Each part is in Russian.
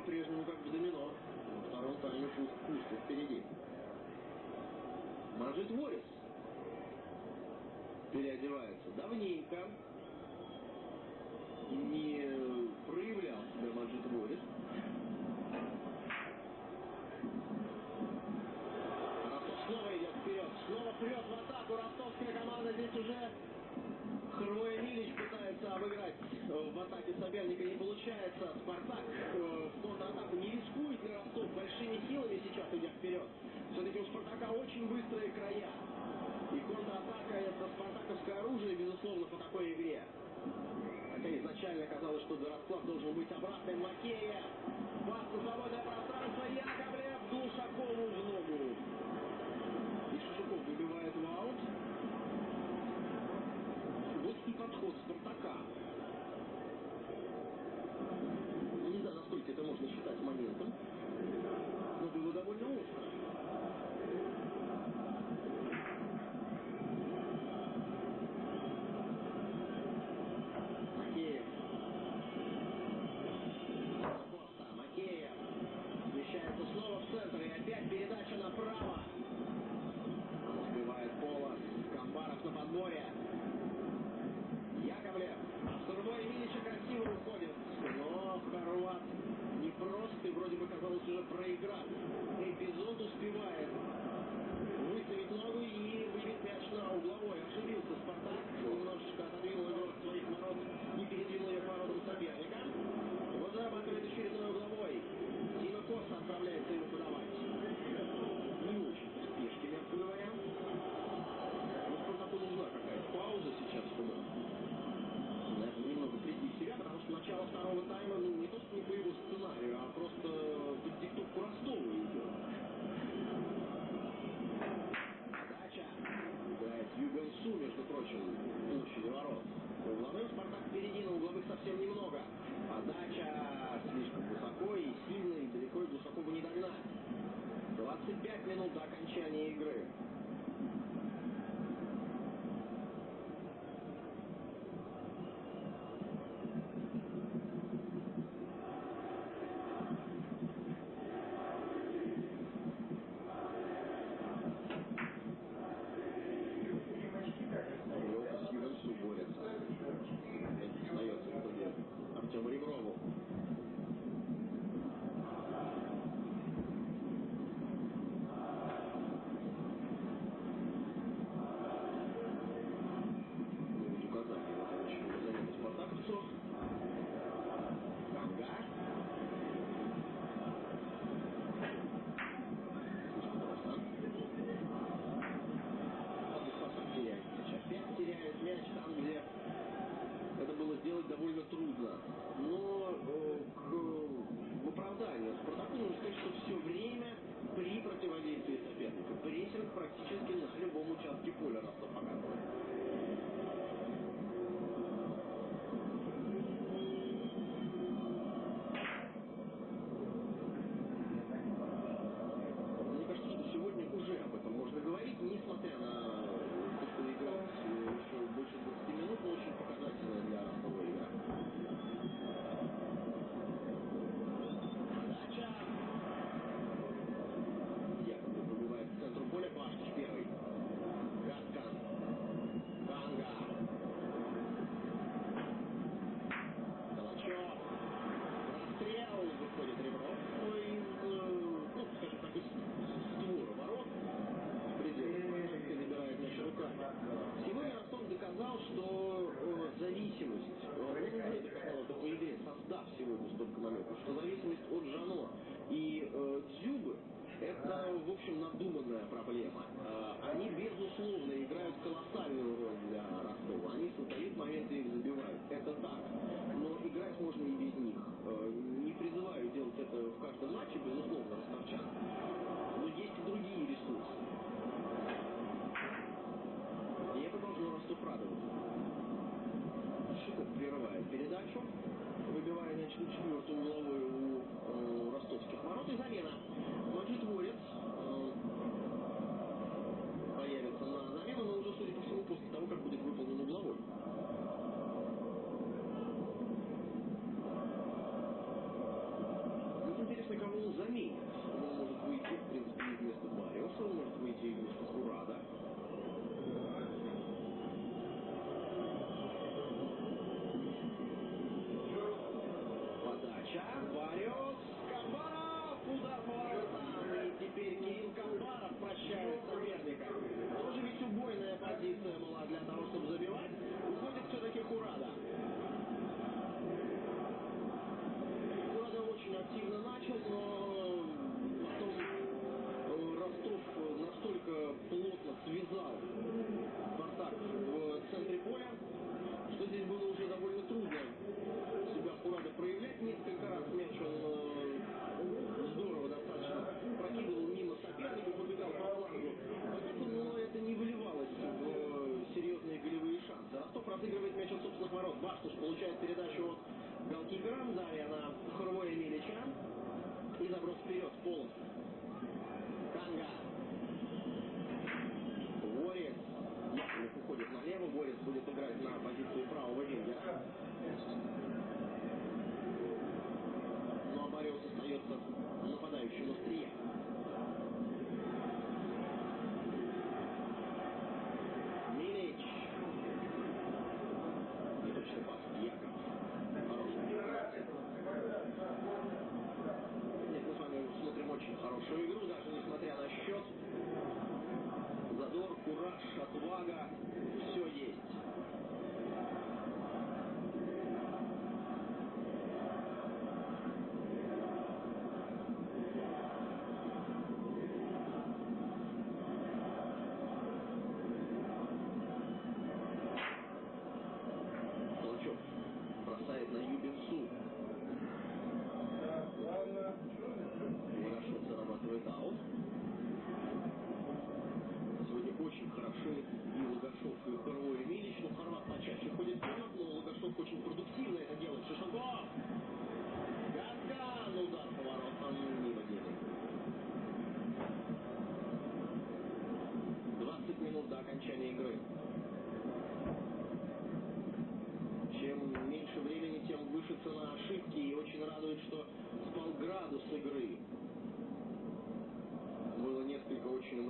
по-прежнему как в домино. На втором стороне пусть, впереди. Мажет Уоллес. Переодевается. Давненько.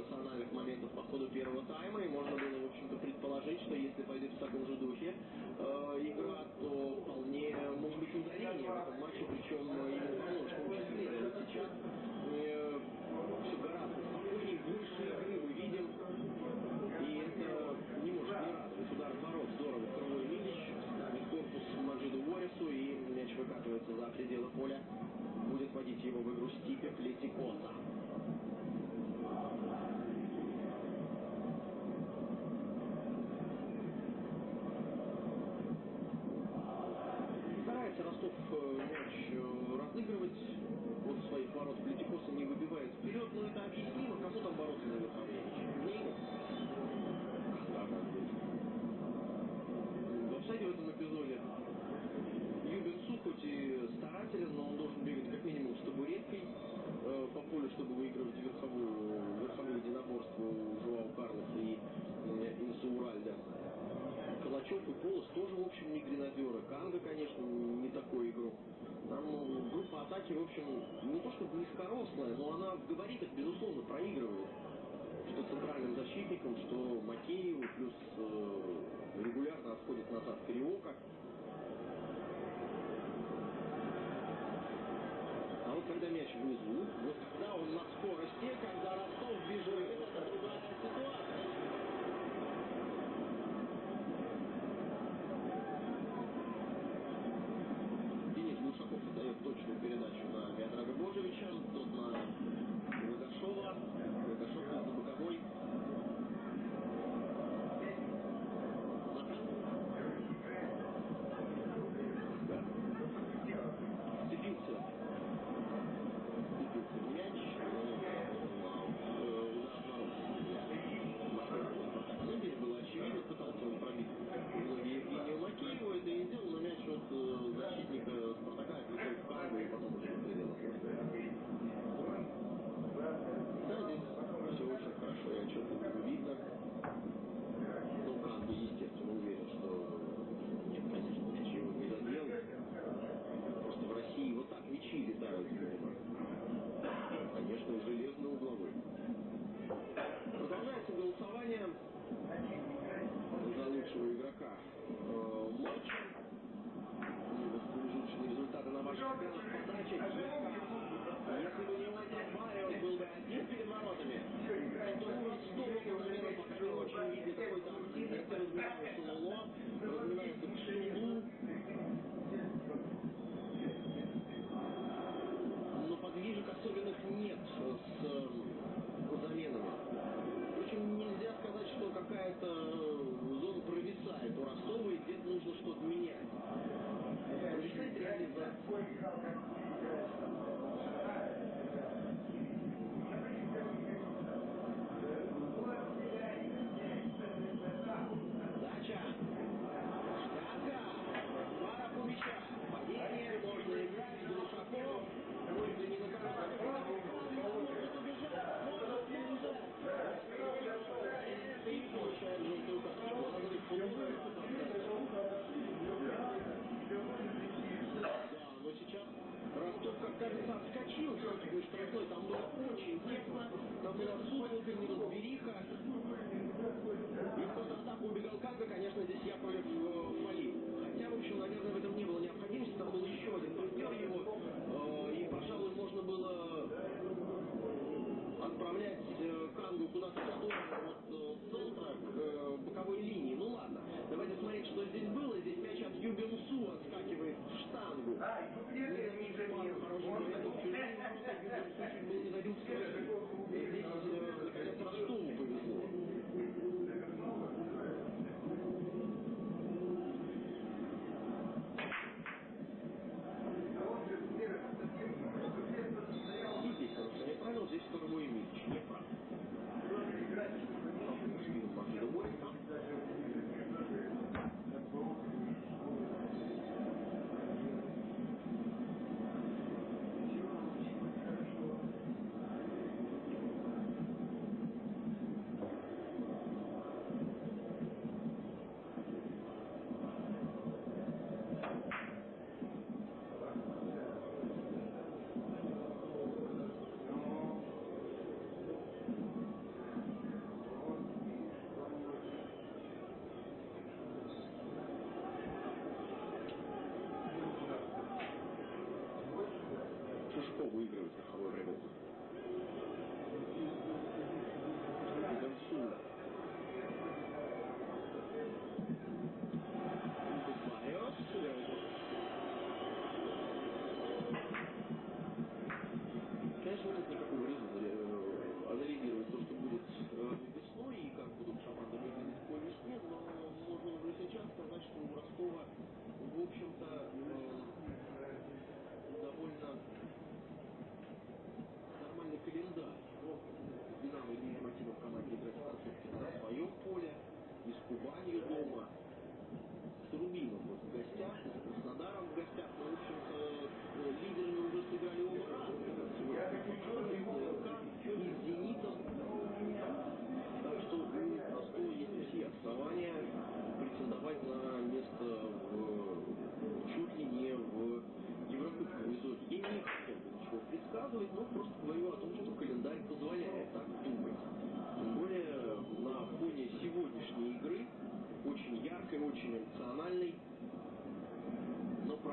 эмоциональных моментов по ходу первого тайма, и можно было, в общем-то, предположить, что если пойдет в таком же духе э, игра, то вполне может быть ударение в этом матче, причем э, низкорослая, но она в габаритах, безусловно, проигрывает. Что центральным защитником, что Макееву, плюс э, регулярно отходит назад Кривока. 东西。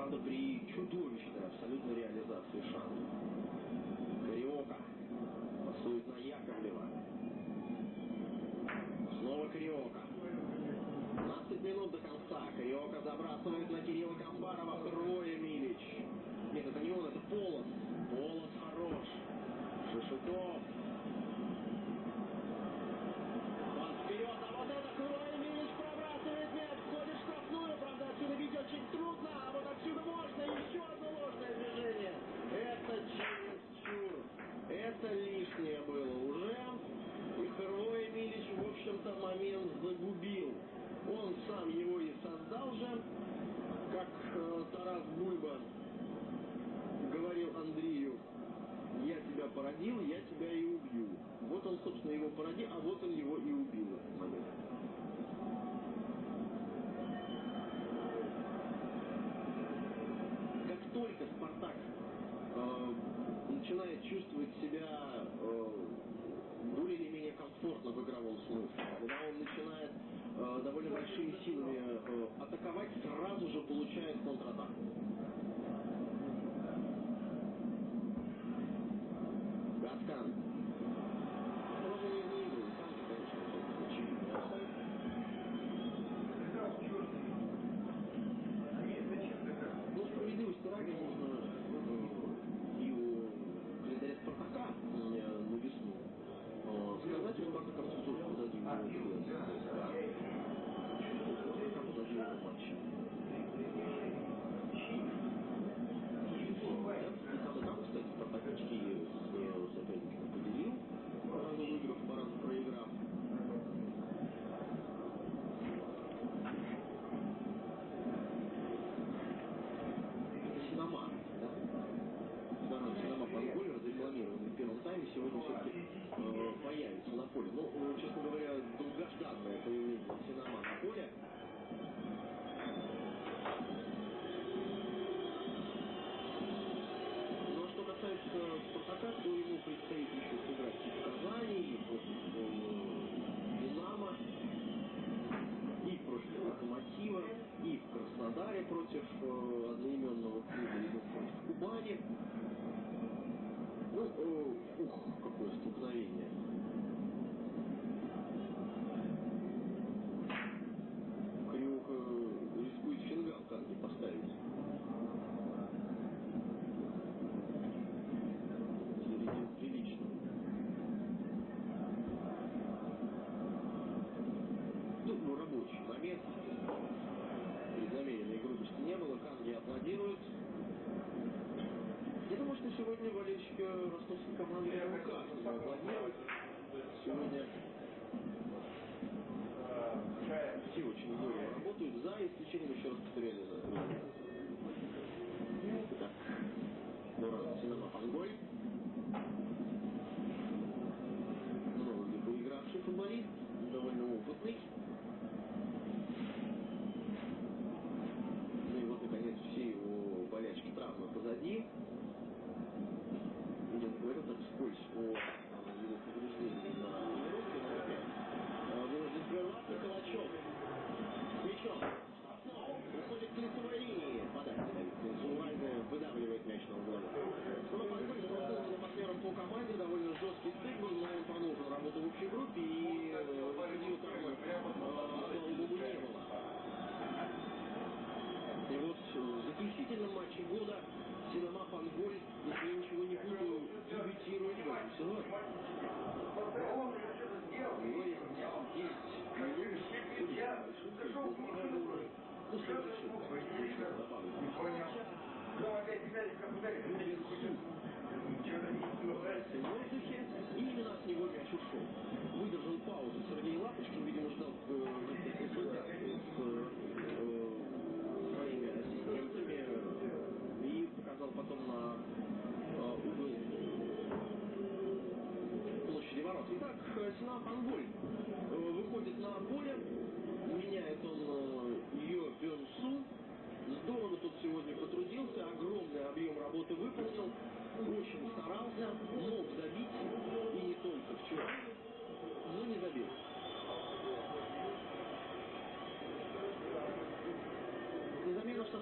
Правда, при чудовищной абсолютной реализации шансов. Кариока пасует на Яковлева. Снова Кариока. 15 минут до конца. Кариока забрасывает на Кирилла Камбарова. Трое породила, я тебя и убью. Вот он, собственно, его породил, а вот он его и убил. Как только Спартак э, начинает чувствовать себя э, более или менее комфортно в игровом смысле, когда он начинает э, довольно большими силами э, атаковать, сразу же получает контратаку. ростовской команды РК. Сегодня все очень много работают за исключением, еще раз повторяю, за. Так. Здорово. Синема Пангой.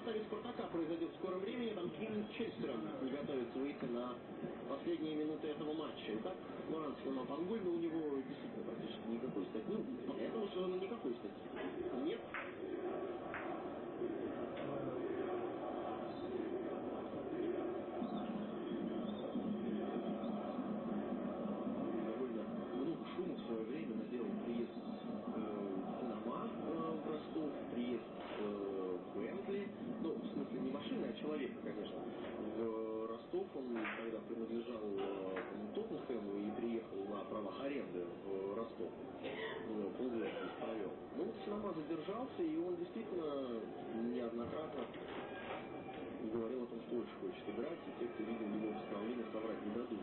составе «Спартака» произойдет в скором времени. там с Честером готовится выйти на последние минуты этого матча. Итак, Муранский на Пангульну занимался, и он действительно неоднократно говорил о том, что очень хочет играть, и те, кто видел его выступление, соврать не дадут.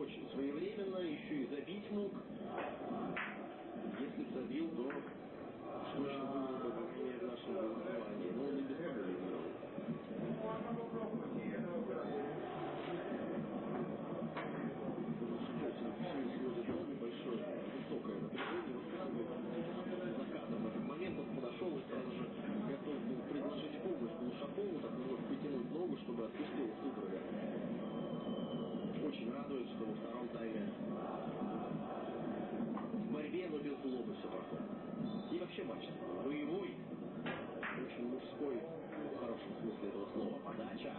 Очень своевременно, еще и забить мог. Если бы забил, то точно было бы, в нашем голосовании. Но он и без мастерской, в хорошем смысле этого слова, подача.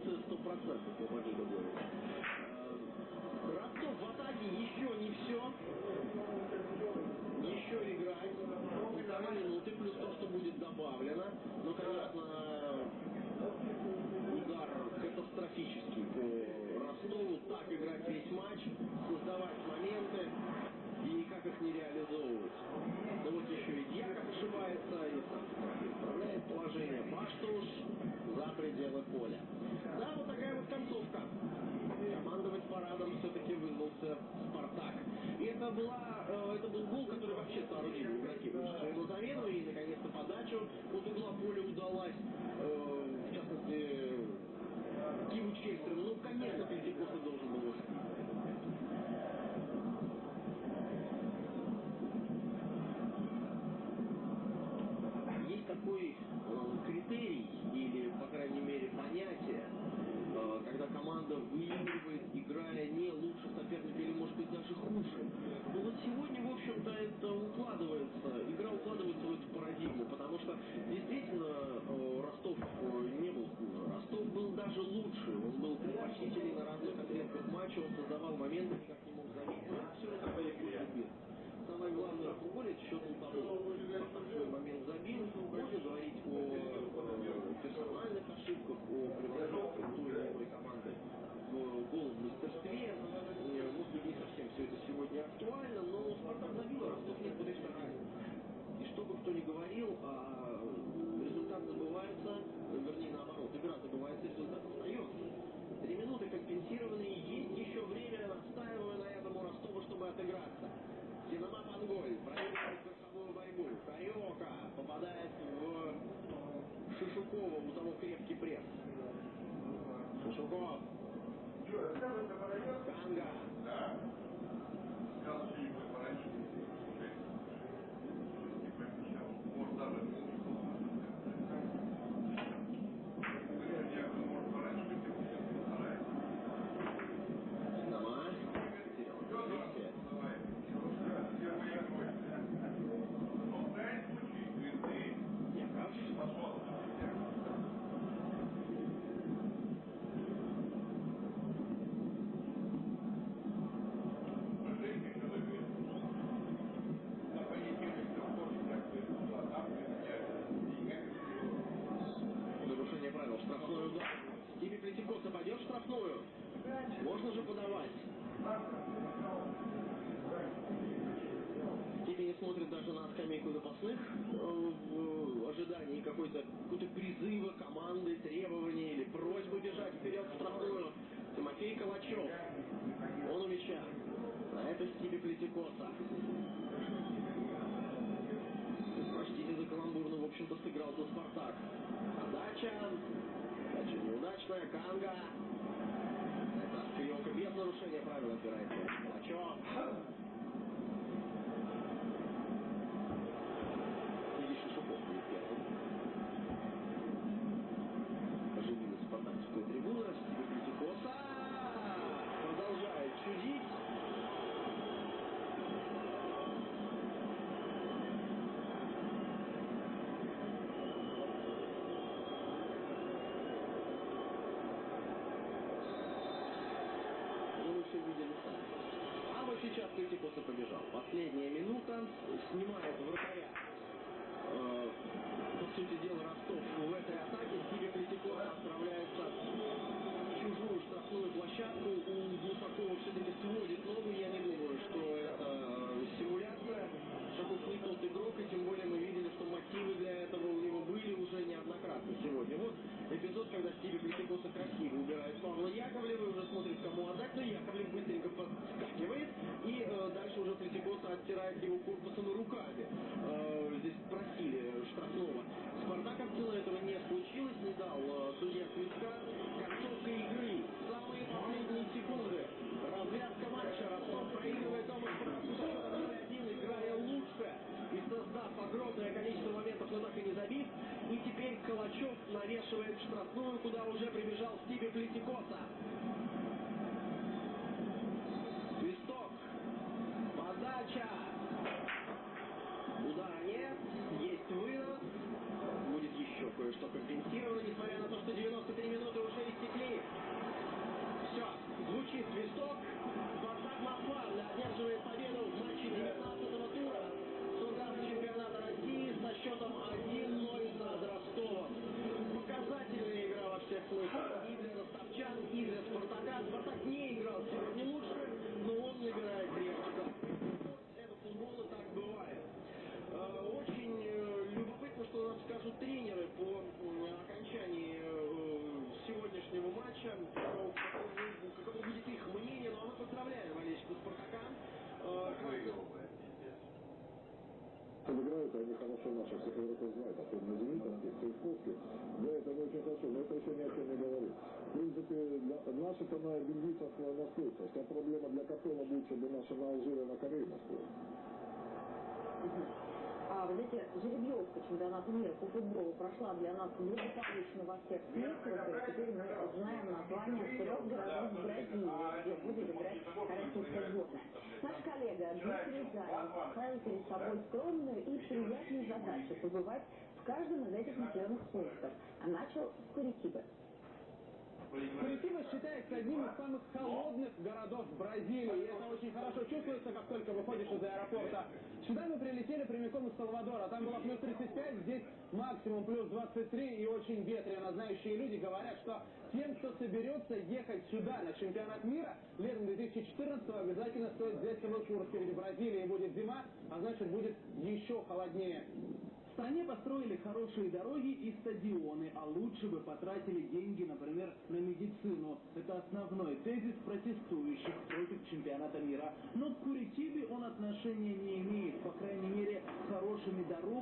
реакция стопроцентная, по победу говорит. Э, Ростов в атаке еще не все. Еще играет. Полтора минуты, плюс то, что будет добавлено. Ну, конечно, удар катастрофический по Так играть весь матч, создавать моменты и никак их не реализовывать. Вот еще и Дьяков ошибается, и сам за пределы поля. занятие, э, когда команда выигрывает, играя не лучше соперника или, может быть, даже хуже. Но вот сегодня, в общем-то, это укладывается, игра укладывается в эту парадигму, потому что действительно э, Ростов э, не был хуже. Ростов был даже лучше, он был предпочтителен на разных отрезках матча, он создавал моменты, никак не мог заметить. угловой. Проехал круговую борьбу. Саёка попадает в э, Шишукова. У того крепкий пресс. Шишуков. Канга. strong куда уже прибежал Стиви Плетикоса. Свисток. Подача. Удара нет. Есть вынос. Будет еще кое-что компенсировано, несмотря на то, что 93 минуты уже истекли. Все, звучит свисток. Спартак Москва одерживает победу в матче 19-го тура. Сургас чемпионата России со счетом 1-0 над Ростовом. Показательная игра во всех смыслах. И для ростовчан, и для Спартака. Спартак не играл сегодня лучше, но он играет крепко. Это футбол, и так бывает. Э, Очень э, любопытно, что нам скажут тренеры по м, окончании э, сегодняшнего матча. Каково, каково- каково будет их мнение. Ну а мы поздравляем болельщиков Спартака. Э, Играют они хорошо наших всех игроков знают, особенно Демидовских, Цейковских. Да, это не очень хорошо, но это еще ни о чем не говорит. В принципе, для- наши-то на бельгийцах Вся проблема для Катона будет, чтобы наши на Алжире на Корее настроились. А, вы знаете, жеребьевка чемпионата мира по футболу прошла для нас благополучно во всех смыслах. И теперь мы знаем название трех городов Бразилии, где будет играть российская сборная. Наш коллега Дмитрий Заев поставил перед собой скромную и приятную задачу побывать в каждом из этих населенных пунктов. А начал с Куритибы. Куритиба считается одним из самых холодных городов Бразилии. И это очень хорошо чувствуется, как только выходишь из аэропорта. Сюда мы прилетели прямиком из Салвадора. Там было плюс 35, здесь максимум плюс 23 и очень ветрено. Знающие люди говорят, что тем, кто соберется ехать сюда на чемпионат мира, летом 2014 обязательно стоит взять с собой куртки. Ведь в Бразилии будет зима, а значит будет еще холоднее. Стране построили хорошие дороги и стадионы, а лучше бы потратили деньги, например, на медицину. Это основной тезис протестующих против чемпионата мира. Но к Куритибе он отношения не имеет. По крайней мере, хорошими дорогами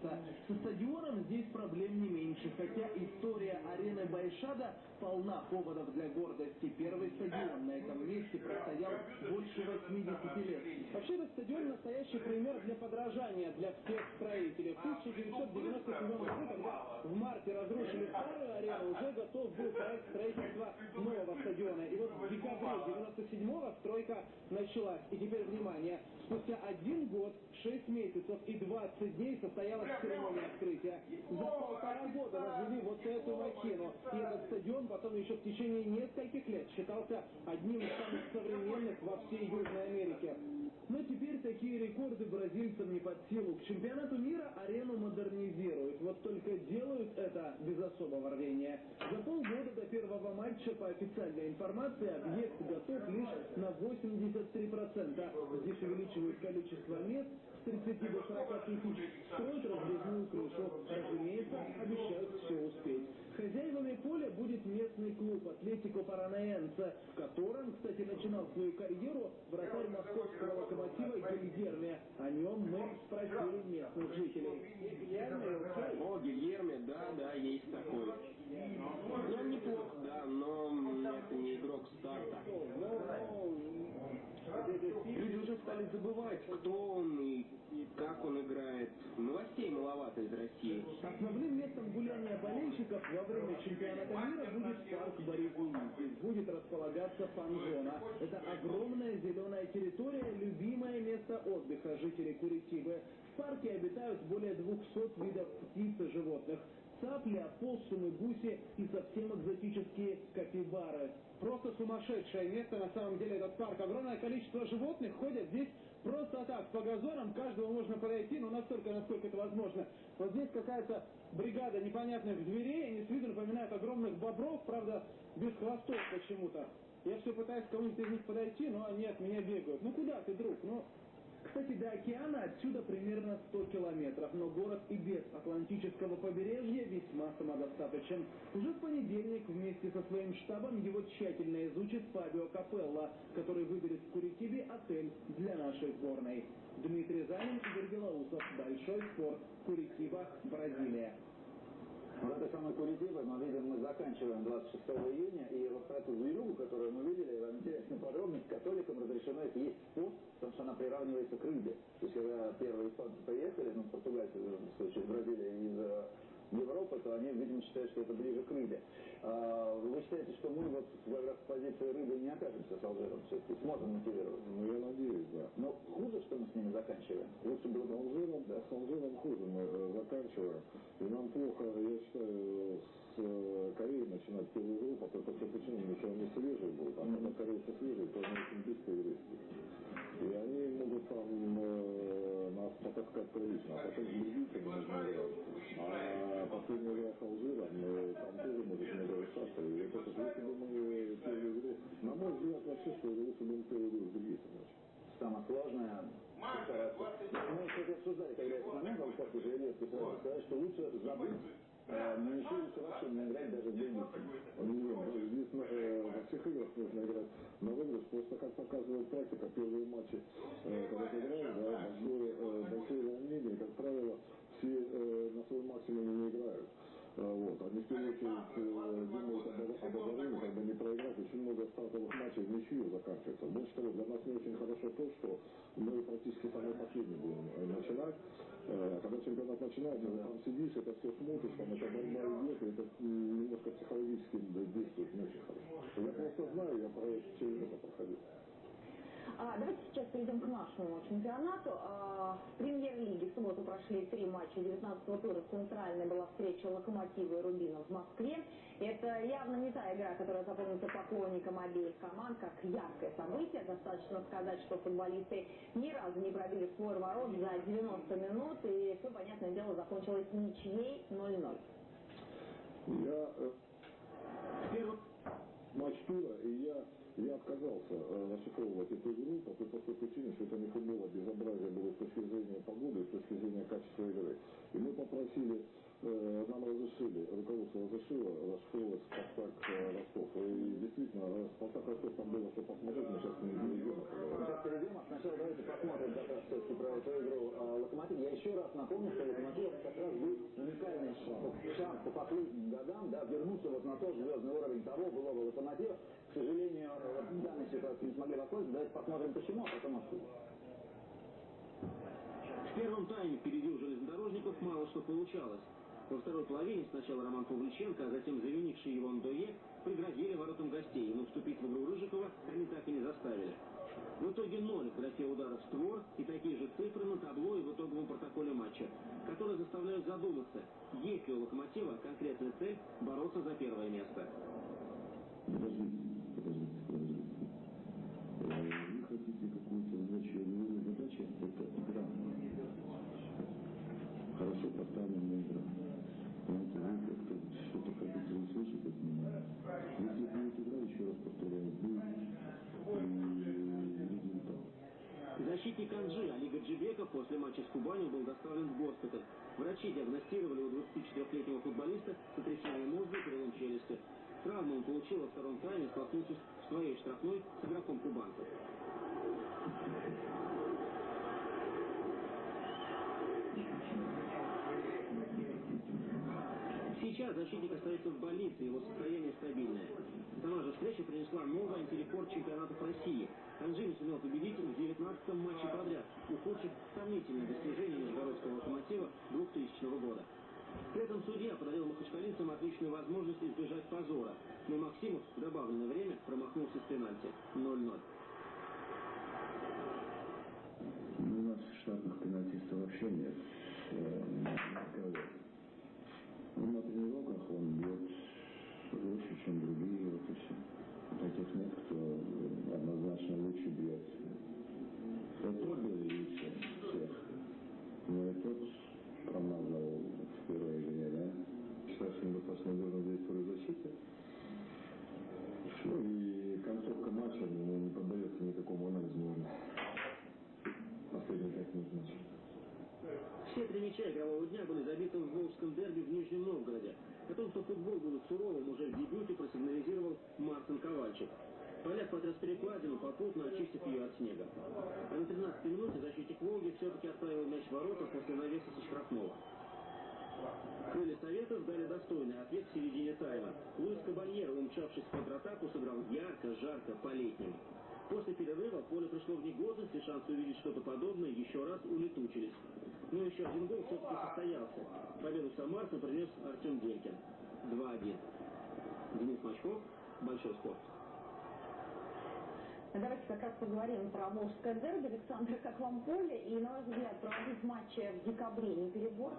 славится. Со стадионом здесь проблем не меньше, хотя история арены Байшада полна поводов для гордости. Первый стадион на этом месте простоял больше 80 лет. Вообще этот стадион настоящий пример для подражания для всех строителей. В 1997 году, когда в марте разрушили старую арену, уже готов был проект строительства нового стадиона. И вот в декабре 97-го стройка началась. И теперь внимание, спустя один год, 6 месяцев и 20 дней состоялась церемония открытия. За полтора года возвели вот эту махину. И этот стадион потом еще в течение нескольких лет считался одним из самых современных во всей Южной Америке. Но теперь такие рекорды бразильцам не под силу. К чемпионату мира арену модернизируют. Вот только делают это без особого рвения. За полгода до первого матча, по официальной информации, объект готов лишь на 83%. Здесь увеличивают количество мест с 30 до 40 тысяч, строят разрезную крышу. Разумеется, обещают все успеть. Хозяевами поля будет местный клуб «Атлетико Паранаенце», в котором, кстати, начинал свою карьеру вратарь московского локомотива Гильерме. О нем мы спросили местных жителей. О, Гильерме, да, да, есть такой. Он неплох, да, но это не игрок старта. Люди уже стали забывать, кто он и как он играет. Новостей маловато из России. Основным местом гуляния болельщиков во время чемпионата мира будет парк Боригуни. Здесь будет располагаться фан-зона. Это огромная зеленая территория, любимое место отдыха жителей Куритибы. В парке обитают более 200 видов птиц и животных цапли, опоссумы, гуси и совсем экзотические капибары. Просто сумасшедшее место, на самом деле, этот парк. Огромное количество животных ходят здесь просто так, по газонам, каждого можно подойти, но настолько, насколько это возможно. Вот здесь какая-то бригада непонятных зверей, они с виду напоминают огромных бобров, правда, без хвостов почему-то. Я все пытаюсь к кому-нибудь из них подойти, но они от меня бегают. Ну куда ты, друг? Ну, кстати, до океана отсюда примерно 100 километров, но город и без Атлантического побережья весьма самодостаточен. Уже в понедельник вместе со своим штабом его тщательно изучит Фабио Капелла, который выберет в Куритибе отель для нашей сборной. Дмитрий Занин, Игорь Белоусов. Большой спорт. Куритиба, Бразилия. В этой самой Куритибе мы видим, мы заканчиваем 26 июня, и вот про эту зверюгу, которую мы видели, вам интересная подробность, католикам разрешено есть пост, потому что она приравнивается к рыбе. То есть, когда первые испанцы приехали, ну, португальцы, в случае, из Бразилии, из э, Европы, то они, видимо, считают, что это ближе к рыбе. А, вы считаете, что мы вот как раз в позиции рыбы не окажемся с Алжиром все-таки? Сможем мотивировать? Ну, я надеюсь, да. Но хуже, что мы с ними заканчиваем? Лучше было с Алжиром, да. с Алжиром хуже мы э, заканчиваем. И нам плохо, я считаю, с э, Кореей начинать первую игру, потому что почему? Еще они свежие будут, а когда корейцы свежие, то они очень быстро играют. И они могут там э, нас потаскать прилично, а потом с бельгийцами нужно играть. А последний игра с Алжиром, там тоже может много решаться. И это, если бы мы первую игру, на мой взгляд, вообще, что лучше бы мы первую игру с бельгийцами. Самое сложное, мы, кстати, обсуждали, когда этот момент, как уже сразу сказать, что лучше забыть но еще лучше вообще не играть даже в Бельгийцем. Нет, здесь э, во всех играх нужно играть на выигрыш. Просто, как показывает практика, первые матчи, э, когда ты играешь, да, большое, э, большое как правило, все э, на свой максимум не играют. А, вот. Они в первую очередь э, думают об, об обороне, как бы не проиграть. Очень много стартовых матчей в ничью заканчивается. Больше того, для нас не очень хорошо то, что мы практически самый последний будем э, начинать. Э, когда чемпионат начинается, там сидишь, это все смотришь, там это борьба идет, это немножко психологически действует не очень хорошо. Я просто знаю, я через это проходил. А, давайте сейчас перейдем к нашему чемпионату. А, в премьер-лиге в субботу прошли три матча 19-го тура. Центральная была встреча Локомотива и Рубина в Москве. Это явно не та игра, которая запомнится поклонникам обеих команд, как яркое событие. Достаточно сказать, что футболисты ни разу не пробили свой ворот за 90 минут, и все, понятное дело, закончилось ничьей 0-0. Я э, тура, и я я отказался э, расшифровывать эту игру по той простой причине, что это не футбол, а безобразие было с точки зрения погоды, с точки зрения качества игры. И мы попросили нам разрешили, руководство разрешило расшифровывать Спартак э, Ростов. И действительно, э, Спартак Ростов там было что посмотреть, мы сейчас не перейдем. Сейчас перейдем, а сначала давайте посмотрим как раз все-таки про эту игру а, Локомотив. Я еще раз напомню, что Локомотив как раз был уникальный шанс по последним годам, да, вернуться вот на тот звездный уровень того былого Локомотива. К сожалению, вот в данной ситуации не смогли воспользоваться. Давайте посмотрим почему, а потом откуда. В первом тайме впереди у железнодорожников мало что получалось. Во второй половине сначала Роман Павличенко, а затем завинивший его Ндое пригрозили воротам гостей, но вступить в игру Рыжикова они так и не заставили. В итоге ноль в ударов в створ и такие же цифры на табло и в итоговом протоколе матча, которые заставляют задуматься, есть ли у Локомотива конкретная цель бороться за первое место. Э, задача это игра. Хорошо поставленная игра. Понимаете, вы как-то что-то хотите услышать от меня. Если будет игра, еще раз повторяю, будет результат. Защитник Анжи Али Гаджибеков после матча с Кубанью был доставлен в госпиталь. Врачи диагностировали у 24-летнего футболиста сотрясение мозга и перелом челюсти. Травму он получил во втором тайме, столкнувшись в своей штрафной с игроком кубанцев. Защитник остается в больнице, его состояние стабильное. Сама же встреча принесла новый антирекорд чемпионатов России. Анжи не сумел победить в 19-м матче подряд, ухудшив сомнительные достижения Нижегородского локомотива 2000 года. При этом судья подарил махачкалинцам отличную возможность избежать позора. Но Максимов в добавленное время промахнулся с пенальти. 0-0. Ну, у нас штатных пенальтистов вообще нет. Э, кого? На тренировках он бьет лучше, чем другие, вот и все. Таких нет, кто однозначно лучше бьет. Это был и все, всех. Но и тот промазал в первой игре, да? Сейчас недостаточно должен действовать в защите. Ну и концовка матча ну, не поддается никакому анализу. наверное. Последние пять минут матча. Все три мяча игрового дня были забиты в Волжском дерби в Нижнем Новгороде. О том, что футбол будет суровым, уже в дебюте просигнализировал Мартин Ковальчик. Поляк потряс перекладину, попутно очистив ее от снега. А на 13 минуте защитник Волги все-таки отправил мяч в ворота после навеса со штрафного. Крылья Советов дали достойный ответ в середине тайма. Луис Кабальеро, умчавшись в контратаку, сыграл ярко, жарко, по-летнему. После перерыва поле пришло в негодность, и шансы увидеть что-то подобное еще раз улетучились. Но еще один гол все-таки состоялся. Победу Самарцу принес Артем Делькин. 2-1. Денис Мачков, Большой спорт. Давайте как раз поговорим про Волжское дерби. Александр, как вам поле? И, на ваш взгляд, проводить матчи в декабре не перебор?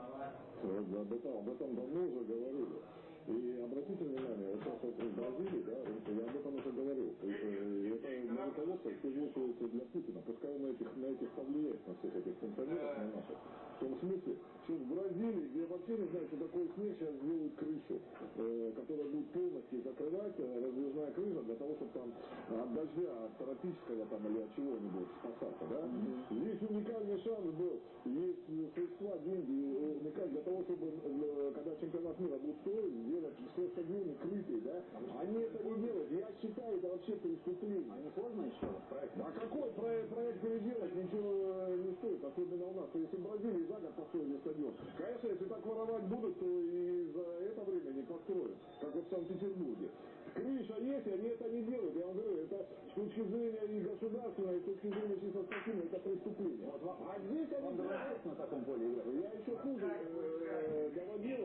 Об этом, об этом давно уже говорили. И обратите внимание, вот сейчас вот в Бразилии, да, вот я об этом уже говорил, есть, э, это на руководство используется для Путина, пускай он на этих, на этих повлияет, на всех этих функционеров, на наших. В том смысле, что в Бразилии, где вообще не знаю, что такое снег, сейчас сделают крышу, э, которая будет полностью закрывать, э, раздвижная крыша, для того, чтобы там от дождя, от тропического там или от чего-нибудь спасаться, да? Здесь уникальный шанс был, есть э, средства, деньги, э, уникальный для того, чтобы, э, когда чемпионат мира будет строить, сделать все стадионы крытые, да? Они это не делают. Я считаю, это вообще преступление. А не сложно еще проект? А какой проект, проект переделать ничего не стоит, особенно у нас. Есть в Бразилии за год построили стадион. Конечно, если так воровать будут, то и за это время не построят, как вот в Санкт-Петербурге. Крыша есть, и они это не делают. Я вам говорю, это с точки зрения и государственной, и с точки зрения чисто спортивной, это преступление. Вот А здесь они нравится на таком поле играть? я еще хуже э, доводил,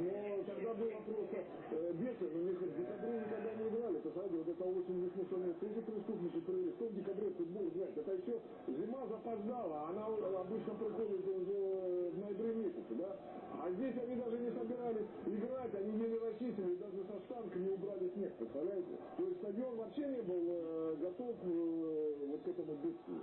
но тогда было просто э, бешено, у них в декабре никогда не играли, посмотрите, вот это очень несмешно, эти преступники провели, кто в декабре футбол играет, это еще зима запоздала, она обычно приходит уже в ноябре месяце, да, а здесь они даже не собирались играть, они еле расчистили, со штанками убрали снег, представляете? То есть стадион вообще не был э, готов э, вот к этому бедствию.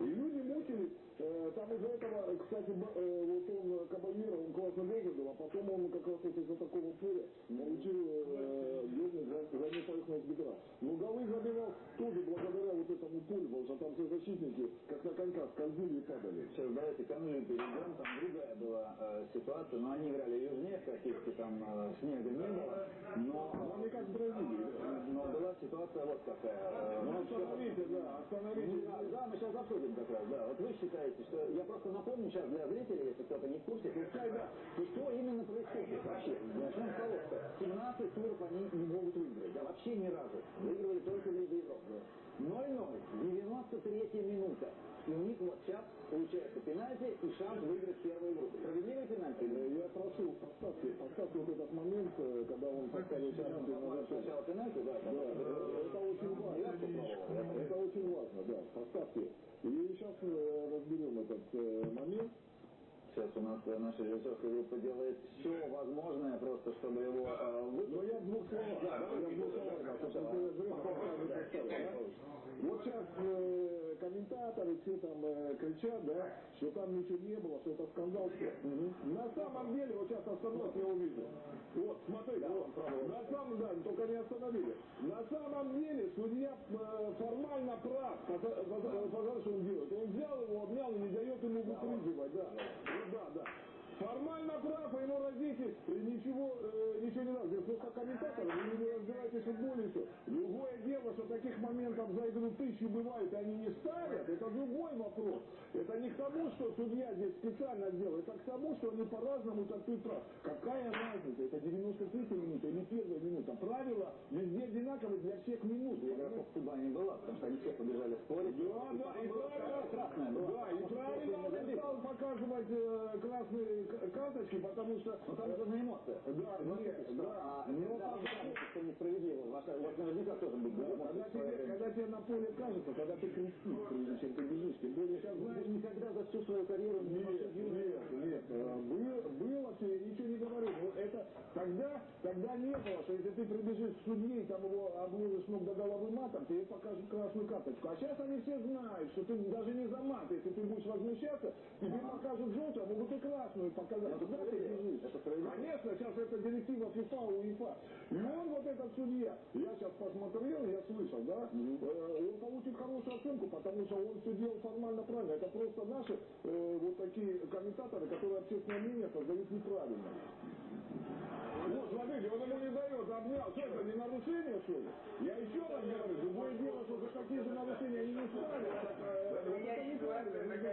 И люди мучились. Э, Там из-за этого, кстати, э, вот он Кабальера, он классно выглядел, а потом он как раз вот из-за такого поля получил э, бедный за, поверхность бедра. Но голы забивал тоже благодаря вот этому полю, потому что там все защитники, как на коньках, скользили и падали. Сейчас давайте к Англии перейдем, там другая была э, ситуация, но они играли южнее, практически там э, снега не было, но, Ну, они как в Бразилии. но была ситуация вот какая. э, Ну, остановите, да, остановите. Ну, да, да, мы сейчас обсудим как раз, да. Вот вы считаете, что... Я просто напомню сейчас для зрителей, если кто-то не в курсе, пускай, да, что, именно происходит вообще. Начнем с того, что 17 туров они не могут выиграть, да, вообще ни разу. Выигрывали только в Лиге Европы. 0-0, 93 минута. И у них вот сейчас получается пенальти и шанс выиграть первую игру. Справедливый пенальти? Э, Я прошу, поставьте, поставьте вот этот момент, э, когда он поставил зачет. Сначала пенальти, да. Да, э, это очень важно. Это, это очень важно, да. Поставьте. И сейчас разберем этот э, момент. Сейчас у нас э, наша режиссерская группа делает все возможное просто, чтобы его э, Но Ну, я в двух словах. Да, я в двух словах. да, потому что я зря пока не поставил, да. Вот сейчас э, комментаторы все там э, кричат, да, что там ничего не было, что это скандал. На самом деле, вот сейчас остановок я увидел. Вот, смотрите, вот, на самом да, только не остановили. На самом деле судья э, формально прав, потому что он делает. Он взял его, обнял и не дает ему выпрыгивать, да. Вот, да, да. Формально прав, а ему родитель ничего, э, ничего не надо. Здесь просто комментаторы, вы не разбираетесь в футболе и все. Другое дело, что таких моментов за игру тысячи бывает, и они не ставят, это другой вопрос. Это не к тому, что судья здесь специально сделал, это к тому, что они по-разному трактуют прав. Какая разница, это 93 минута или первая минута. Правила везде одинаковые для всех минут. игроков суда не было, потому что они все побежали спорить. Да, да, и правильно, была. да, и правильно он стал показывать э, красные к- карточки, потому что... Там же на эмоциях. Да, нет, да. А Но что несправедливо. Вас, у вас наверняка тоже будет Да, когда, тебе, когда тебе на поле кажется, когда ты кричишь, прежде чем ты бежишь, знаешь, Вы никогда за всю свою карьеру не нет, нет, нет, было, было все, я ничего не говорю. Но это тогда, тогда не было, что если ты прибежишь к судье и там его обложишь ног до головы матом, тебе покажут красную карточку. А сейчас они все знают, что ты даже не за мат, если ты будешь возмущаться, тебе покажут желтую, а могут и красную показать. Это Куда ты справедливо. бежишь? Это справедливо. Конечно, сейчас это директива ФИФА, УЕФА. И он вот этот судья, я сейчас посмотрел, я слышал, да, э, он получит хорошую оценку, потому что он все делал формально правильно. Это просто наши э, вот такие комментаторы, которые общественное мнение создают неправильно. Вот, смотрите, он ему не дает, обнял. Что это, не нарушение, что ли? Я еще раз говорю, другое дело, что за какие же нарушения они не ставят. Так, э, вот это неправильно, нужно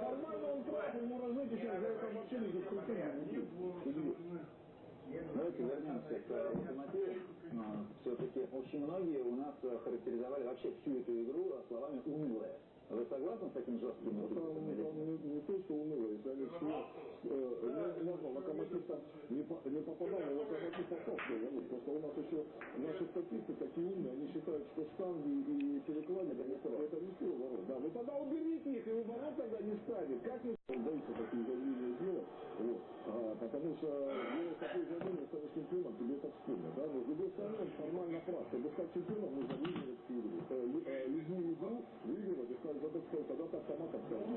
Формально он прав, ему разжечь сейчас за это вообще не будет. Давайте вернемся к локомотиву. Все-таки очень многие у нас характеризовали вообще всю эту игру словами «унылая». Вы согласны с таким жестким Ну, эпитетом или там не, не то, что если они все, э, можно, локомотив там не, по- не попадал, но локомотив попал в. Просто у нас еще наши статисты такие умные, они считают, что штанги и перекладины это, не свой ворот. Да, вы тогда уберите их, и вы ворот тогда не ставит. Как не он боится такие заявления делать? Вот. А, потому что делать такие заявления, станешь чемпионом, тебе это вспомнят. Да? Но с другой стороны, он формально прав. Чтобы стать чемпионом, нужно выиграть э, любую игру выигрывать и стать задачей, тогда ты автоматом станешь.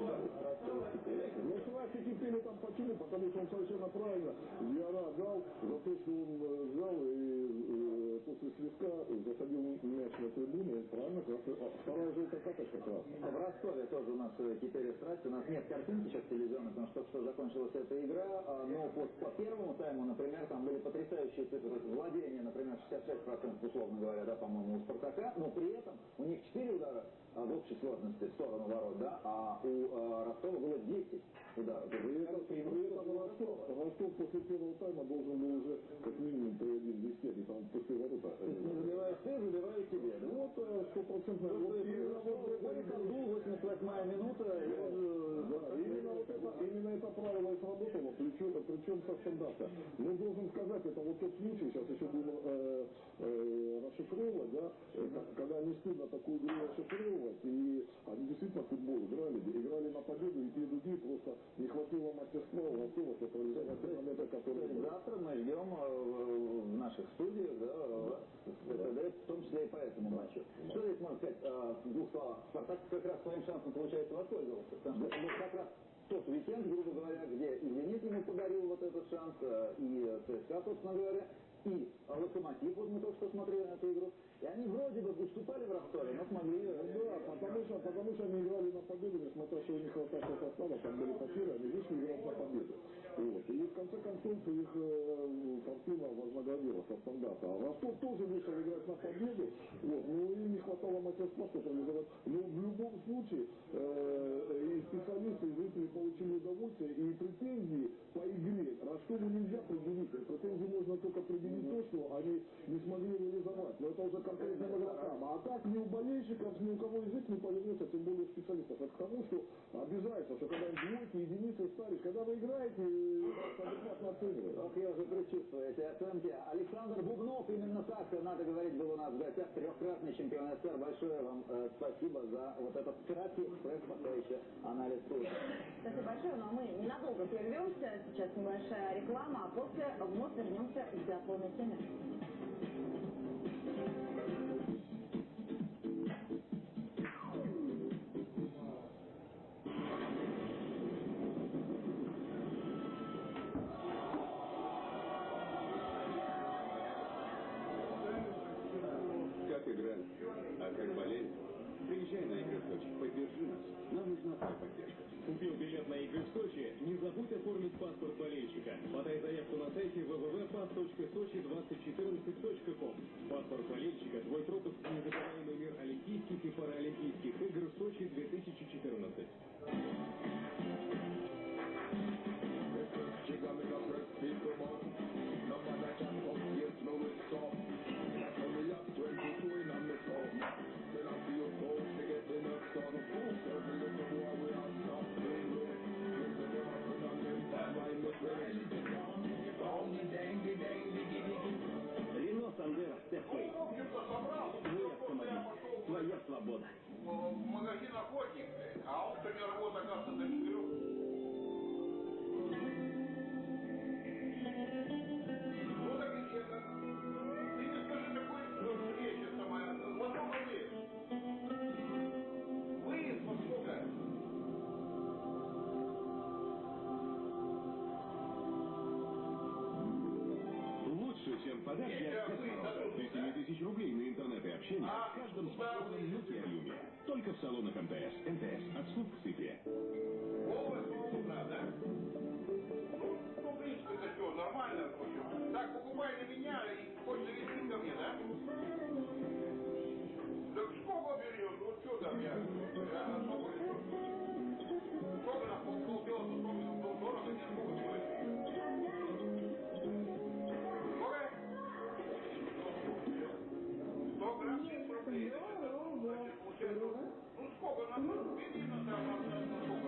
Ну, страсти кипели там почему? Потому что он совершенно правильно Диара дал за то, что он э, взял и э, после свистка засадил мяч на трибуне. Правильно? красный- а, Вторая желтая карточка красная. В Ростове тоже у нас э, кипели страсти. У нас нет картинки сейчас телевизионной, потому что что закончилась эта игра. а, Но по, по первому тайму, например, там были потрясающие цифры. Владение, например, 66% условно говоря, да, по-моему, у Спартака. Но при этом у них 4 удара а, в общей сложности в сторону ворот, да, а у э, Ростова было 10 ударов. Этом, это преимущество этом Ростов, Ростов после первого тайма должен был уже как минимум 3-1 вести, они там после ворота. То есть не забиваешь ты, забиваю тебе, да? Вот э, стопроцентно. Вот, Вот и именно вот Григорий Кандул, 88 минута, и он же Да, именно вот это, именно это правило и сработало, причем, причем со стандарта. Но должен сказать, это вот тот случай, сейчас еще будем э, э, расшифровывать, да, э, когда не стыдно такую игру расшифровывать, и они действительно футбол играли, играли на победу, и те другие просто не хватило мастерства у Ростова, чтобы реализовать те моменты, То которые есть были. завтра мы ждем э, в наших студиях, да, э, ТТД, в том числе и по этому матчу. Что здесь можно сказать в двух словах? Спартак как раз своим шансом, получается, воспользовался. Потому что как раз тот уикенд, грубо говоря, где и «Зенит» ему подарил вот этот шанс, э, и э, ЦСКА, собственно говоря, и «Локомотив», вот мы только что смотрели на эту игру, и они вроде бы уступали в Ростове, но смогли... э, да, потому что, потому что они играли на победу, несмотря что у них хватало состава, там были потери, они вышли играть на победу. Вот. И в конце концов их э, фортуна вознаградила со стандарта. А Ростов тоже вышел играть на победу, вот, но им не хватало мастерства, чтобы реализовать. Но в любом случае э, и специалисты, и зрители получили удовольствие, и претензии по игре Ростову нельзя предъявить. Претензии можно только предъявить то, что они не смогли реализовать. Но это уже конкретным игрокам. А так ни у болельщиков, ни у кого язык не повернется, тем более у специалистов. Это к тому, что обижается, что когда двойки, единицы ставишь, когда вы играете Ох, я уже предчувствую эти оценки. Александр Бубнов, именно так, надо говорить, был у нас в гостях, трехкратный чемпион СССР. Большое вам э, спасибо за вот этот краткий экспресс, пока еще анализ тура. Спасибо большое, но мы ненадолго прервемся. Сейчас небольшая реклама, а после вновь вернемся к биатлонной теме. Только в салонах МТС. МТС. От слуг к цифре. Полностью с утра, да? Ну, ну, в принципе, это все нормально. Так, покупай на меня и хочешь завести ко мне, да? Так сколько берешь? Ну, что там, я, я на сколько ну сколько на бензина там, на,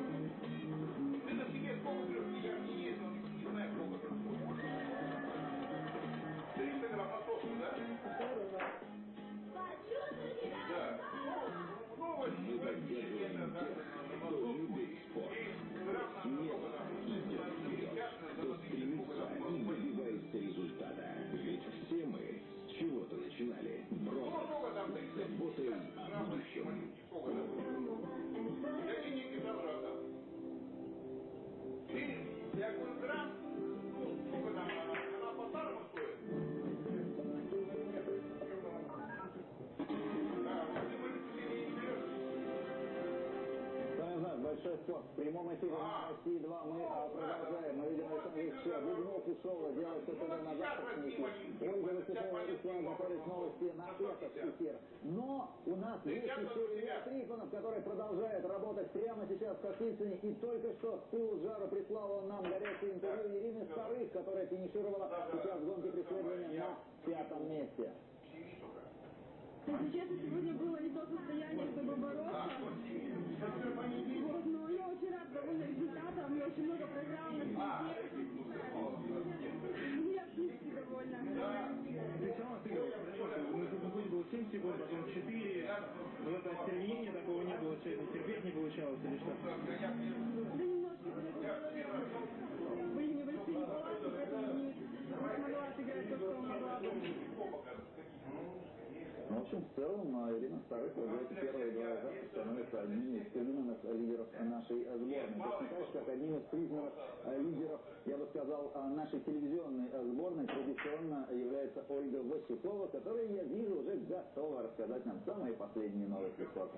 600. В прямом эфире на России 2 мы а, продолжаем. Мы видим что Александр Ильича Бубнов и Шоу делает это на завтрашники. Ольга Высокова и Слава готовит новости на этот эфир. Но у нас есть еще Илья Трифонов, который продолжает работать прямо сейчас в Кашлицыне. И только что с пылу жару прислала нам горячее интервью Ирины Старых, которая финишировала сейчас в гонке преследования на пятом месте. Если честно, сегодня было не то состояние, чтобы бороться. Вот но я очень рад довольна результатом, я очень много свете. Я в принципе довольна. Ты отыгрываешь, хорошо. На году было 7 секунд, потом 4. Вот это остервенения такого не было, это терпеть не получалось или что? Да немножко были небольшие неполадки, поэтому не, не смогла отыграть то, что могла бы. Ну, в общем, в целом, Ирина Старых первые два раза становится одним из признанных лидеров нашей э, сборной. Точно так же, как одним из признанных э, лидеров, я бы сказал, э, нашей телевизионной э, сборной традиционно является Ольга Васюкова, которая, я вижу, уже готова рассказать нам самые последние новости спорта.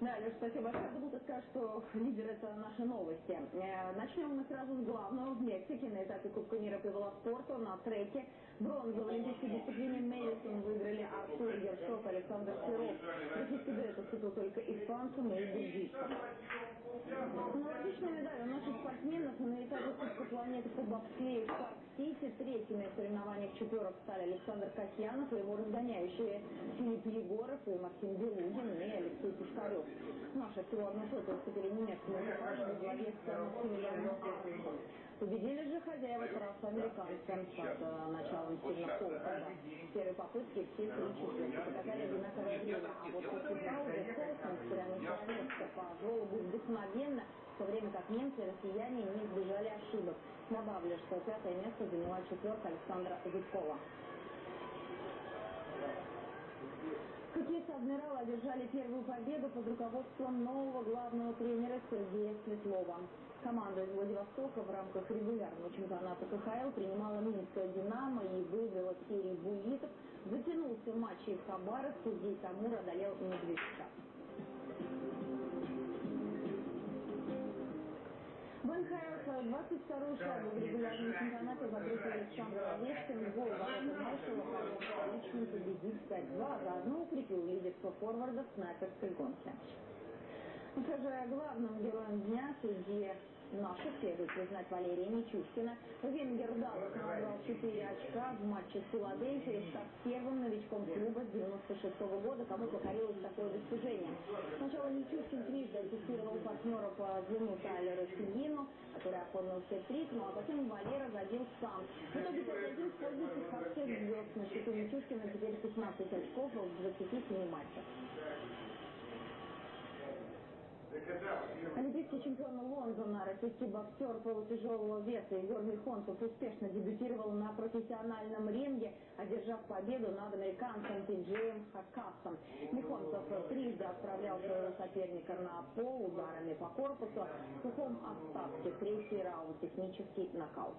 Да, Леш, спасибо большое. Забыл ты сказать, что лидер это наши новости. Э, Начнем мы сразу с главного. В Мексике на этапе Кубка мира по велоспорту на треке бронзу в олимпийской дисциплине Мэдисон выиграли Артур Ершов и Александр Серов. Российский дуэт уступил только испанцам и бельгийцам. Аналогичная медаль у наших спортсменов на этапе Кубка планеты по бобслею в Парк-Сити. Третьими соревнованиях четверок стали Александр Касьянов и его разгоняющие Филипп Егоров и Максим Белугин и Алексей Пушкарев. Наши всего одну сотую уступили немецкому экипажу во главе с Максимилианом. Победили же хозяева трассы американцам с э, началом Стивена Холфорда. В первой попытке все три четверки показали одинаковое время, а вот после паузы на свое место по желобу вдохновенно, в то время как немцы и россияне не избежали ошибок. Добавлю, что пятое место заняла четверка Александра Зубкова. Хоккеисты «Адмирала» одержали первую победу под руководством нового главного тренера Сергея Светлова. Команда из Владивостока в рамках регулярного чемпионата КХЛ принимала Минское «Динамо» и выиграла серию буллитов. Затянулся матч и в Хабаровске, где Тамур одолел Медвежка. В НХЛ 22-ю шайбу в регулярном чемпионате забросил Александр Овечкин. Гол ворота маршала помог лично победить 5-2, а заодно укрепил лидерство форварда в снайперской гонке. Скажи, главным героем дня среди Наших следует признать Валерия Мичушкина. Венгер Даллас набрал 4 очка в матче с Филадельфией, став первым новичком клуба с 96 -го года, кому покорилось такое достижение. Сначала Мичушкин трижды аттестировал партнера по звену Тайлера Сигину, который оформил хет-трик, ну а затем Валера забил сам. В итоге 5-1 в пользу техасских звезд. На счету Мичушкина теперь 15 очков в 27 матчах. Олимпийский чемпион Лондона, российский боксер полутяжелого веса Егор Михонцев успешно дебютировал на профессиональном ринге, одержав победу над американцем Тиджеем Хакасом. Михонцев трижды отправлял своего соперника на пол ударами по корпусу. В сухом остатке третий раунд технический нокаут.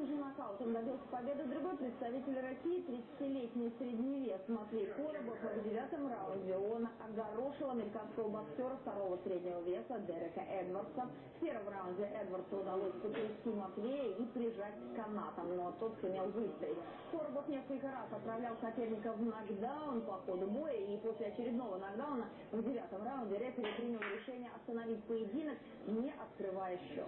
Техническим же нокаутом добился победы другой представитель России, 30-летний средний вес Матвей Коробов. В девятом раунде он огорошил американского боксера второго среднего веса Дерека Эдвардса. В первом раунде Эдвардсу удалось потрясти Матвея и прижать к канатам, но тот сумел выстоять. Коробов несколько раз отправлял соперника в нокдаун по ходу боя, и после очередного нокдауна в девятом раунде рефери принял решение остановить поединок, не открывая счет.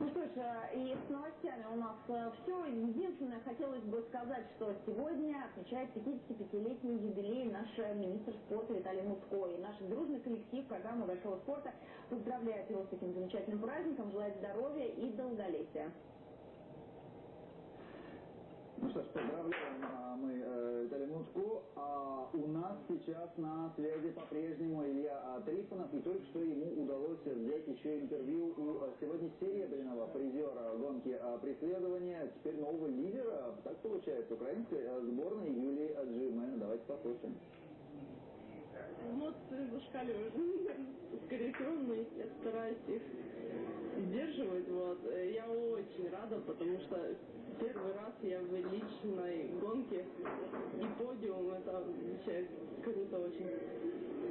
Ну что ж, э, и с новостями у нас э, все. Единственное, хотелось бы сказать, что сегодня отмечает 55-летний юбилей наш министр спорта Виталий Мутко. И наш дружный коллектив программы Большого спорта поздравляет его с таким замечательным праздником, желает здоровья и долголетия. Ну что ж, поздравляем а, мы э, Виталия Мутко. А у нас сейчас на связи по-прежнему Илья а, Трифонов. И только что ему удалось взять еще интервью у а, сегодня серебряного призера гонки а, преследования, теперь нового лидера, так получается, украинской а, сборной Юлии Аджиме. Давайте послушаем. Эмоции зашкаливают. Скорее всего, но я стараюсь их сдерживать. Вот. Я очень рада, потому что первый раз я в личной гонке и подиум, это вообще круто очень.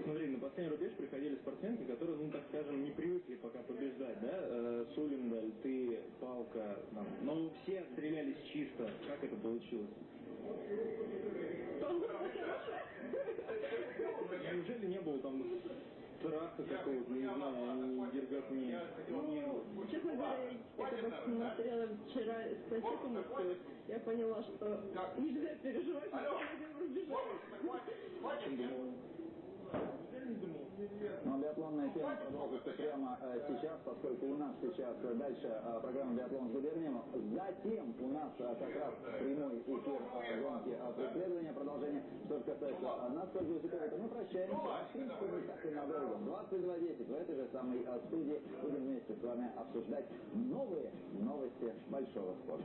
Смотри, на последний рубеж приходили спортсменки, которые, ну так скажем, не привыкли пока побеждать, да? Э, Сулиндаль, ты, Палка, там. но все отстрелялись чисто. Как это получилось? Неужели не было там страха какого-то, не знаю, не дерготни? Ну, честно говоря, я когда смотрела вчера статью мужскую, я поняла, что нельзя переживать, что один убежать. Чем думал? Но биатлонная тема продолжится прямо э, сейчас, поскольку у нас сейчас э, дальше э, программа «Биатлон с губернием». Затем у нас э, как раз прямой эфир э, гонки э, преследования, продолжение. Что же касается э, нас, Ольга то мы прощаемся. В принципе, не так и надолго. 22.10 в этой же самой э, студии будем вместе с вами обсуждать новые новости большого спорта.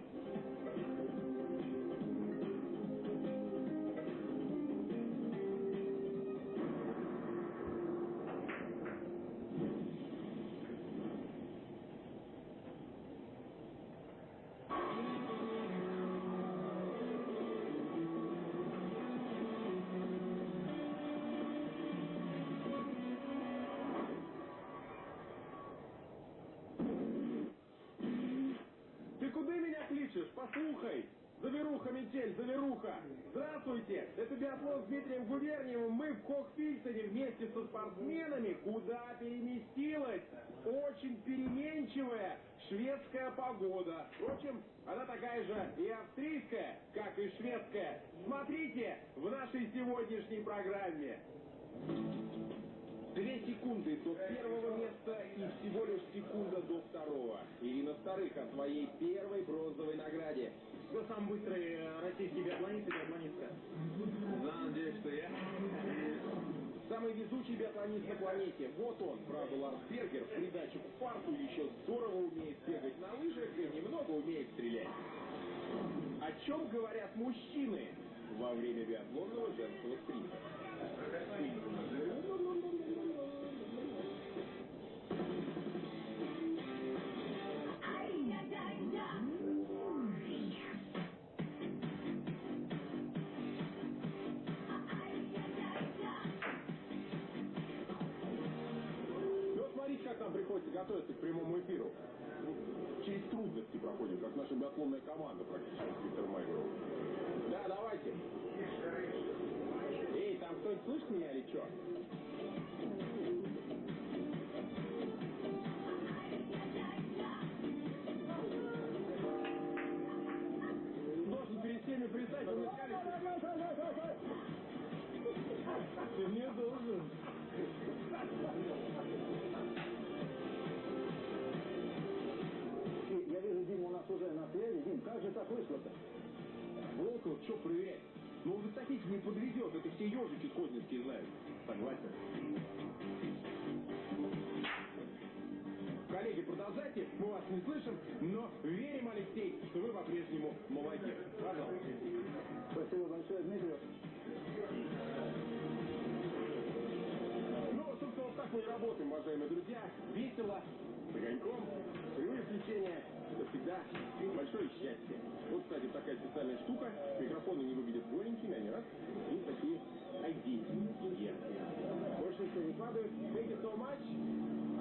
Биатлон с Дмитрием Губерниевым. Мы в Кохфильтоне вместе со спортсменами. Куда переместилась? Очень переменчивая шведская погода. Впрочем, она такая же и австрийская, как и шведская. Смотрите в нашей сегодняшней программе. Две секунды до первого места и всего лишь секунда до второго. Ирина Старых о своей первой бронзовой награде. Кто самый быстрый э, российский биатлонист и биатлонистка? Да, надеюсь, что я. Самый везучий биатлонист на планете. Вот он, правда, Ларс Бергер, в придачу к фарту еще здорово умеет бегать на лыжах и немного умеет стрелять. О чем говорят мужчины во время биатлонного женского спринта? Биатлонная команда молодец. Пожалуйста. Спасибо большое, Дмитрий. Ну, собственно, вот так мы и работаем, уважаемые друзья. Весело, с огоньком, прямые включения. Это всегда большое счастье. Вот, кстати, такая специальная штука. Микрофоны не выглядят голенькими, они раз, и такие айдийские. Больше ничего не падает. Thank you so much.